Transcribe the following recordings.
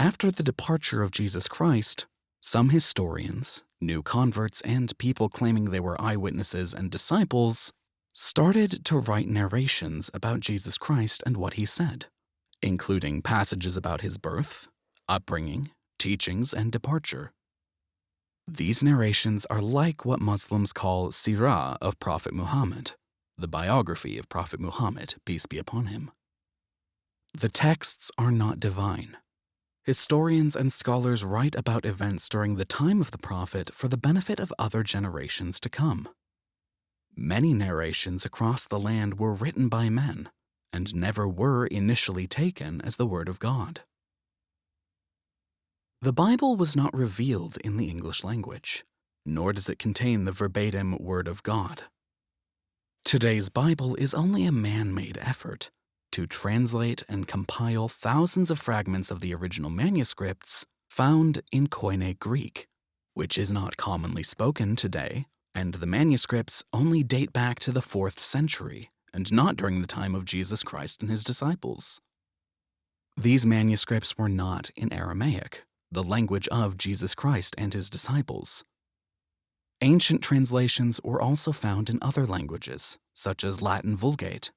After the departure of Jesus Christ, some historians, new converts, and people claiming they were eyewitnesses and disciples started to write narrations about Jesus Christ and what he said, including passages about his birth, upbringing, teachings, and departure. These narrations are like what Muslims call Sirah of Prophet Muhammad, the biography of Prophet Muhammad, peace be upon him. The texts are not divine. Historians and scholars write about events during the time of the Prophet for the benefit of other generations to come. Many narrations across the land were written by men and never were initially taken as the Word of God. The Bible was not revealed in the English language, nor does it contain the verbatim Word of God. Today's Bible is only a man-made effort to translate and compile thousands of fragments of the original manuscripts found in Koine Greek, which is not commonly spoken today, and the manuscripts only date back to the 4th century and not during the time of Jesus Christ and his disciples. These manuscripts were not in Aramaic, the language of Jesus Christ and his disciples. Ancient translations were also found in other languages, such as Latin Vulgate.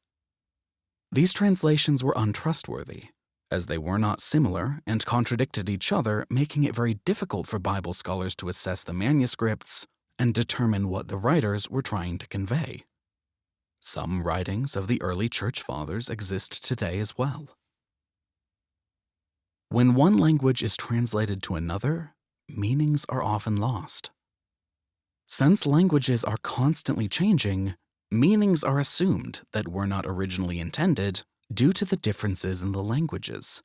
These translations were untrustworthy, as they were not similar and contradicted each other, making it very difficult for Bible scholars to assess the manuscripts and determine what the writers were trying to convey. Some writings of the early church fathers exist today as well. When one language is translated to another, meanings are often lost. Since languages are constantly changing, meanings are assumed that were not originally intended due to the differences in the languages.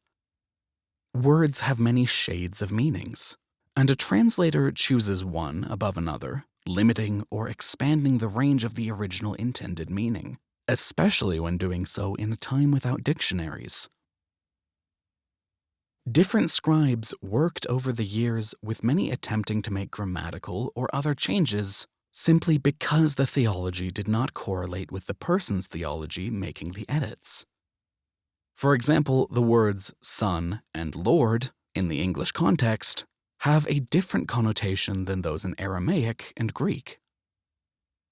Words have many shades of meanings, and a translator chooses one above another, limiting or expanding the range of the original intended meaning, especially when doing so in a time without dictionaries. Different scribes worked over the years with many attempting to make grammatical or other changes simply because the theology did not correlate with the person's theology making the edits. For example, the words son and lord in the English context have a different connotation than those in Aramaic and Greek.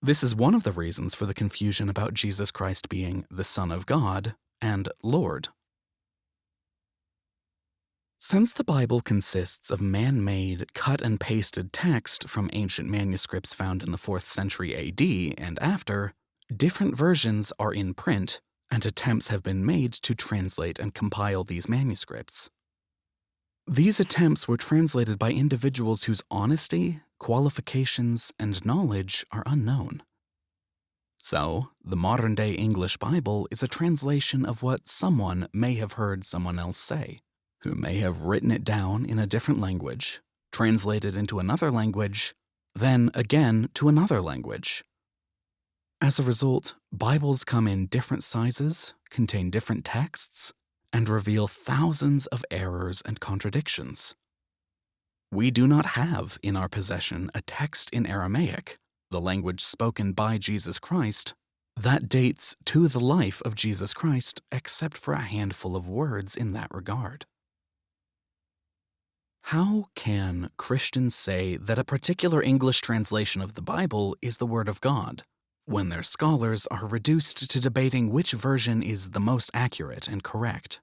This is one of the reasons for the confusion about Jesus Christ being the Son of God and Lord. Since the Bible consists of man-made, cut and pasted text from ancient manuscripts found in the 4th century AD and after, different versions are in print and attempts have been made to translate and compile these manuscripts. These attempts were translated by individuals whose honesty, qualifications, and knowledge are unknown. So, the modern-day English Bible is a translation of what someone may have heard someone else say who may have written it down in a different language, translated into another language, then again to another language. As a result, Bibles come in different sizes, contain different texts, and reveal thousands of errors and contradictions. We do not have in our possession a text in Aramaic, the language spoken by Jesus Christ, that dates to the life of Jesus Christ except for a handful of words in that regard. How can Christians say that a particular English translation of the Bible is the Word of God, when their scholars are reduced to debating which version is the most accurate and correct?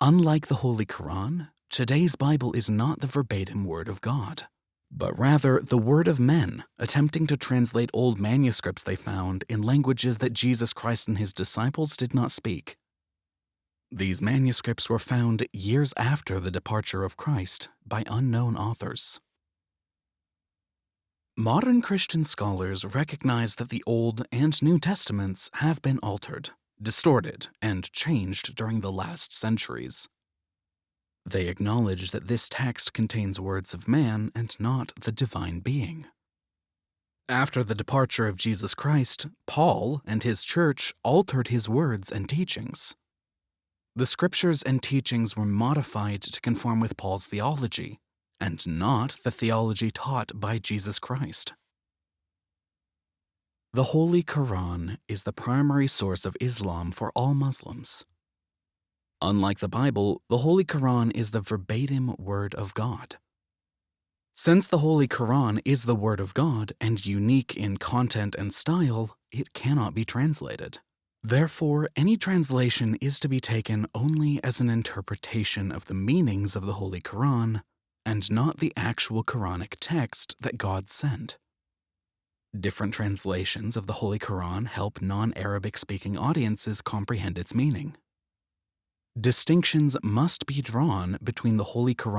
Unlike the Holy Quran, today's Bible is not the verbatim Word of God, but rather the word of men attempting to translate old manuscripts they found in languages that Jesus Christ and his disciples did not speak. These manuscripts were found years after the departure of Christ by unknown authors. Modern Christian scholars recognize that the Old and New Testaments have been altered, distorted, and changed during the last centuries. They acknowledge that this text contains words of man and not the divine being. After the departure of Jesus Christ, Paul and his church altered his words and teachings. The scriptures and teachings were modified to conform with Paul's theology, and not the theology taught by Jesus Christ. The Holy Quran is the primary source of Islam for all Muslims. Unlike the Bible, the Holy Quran is the verbatim Word of God. Since the Holy Quran is the Word of God and unique in content and style, it cannot be translated. Therefore, any translation is to be taken only as an interpretation of the meanings of the Holy Quran and not the actual Quranic text that God sent. Different translations of the Holy Quran help non-Arabic speaking audiences comprehend its meaning. Distinctions must be drawn between the Holy Quran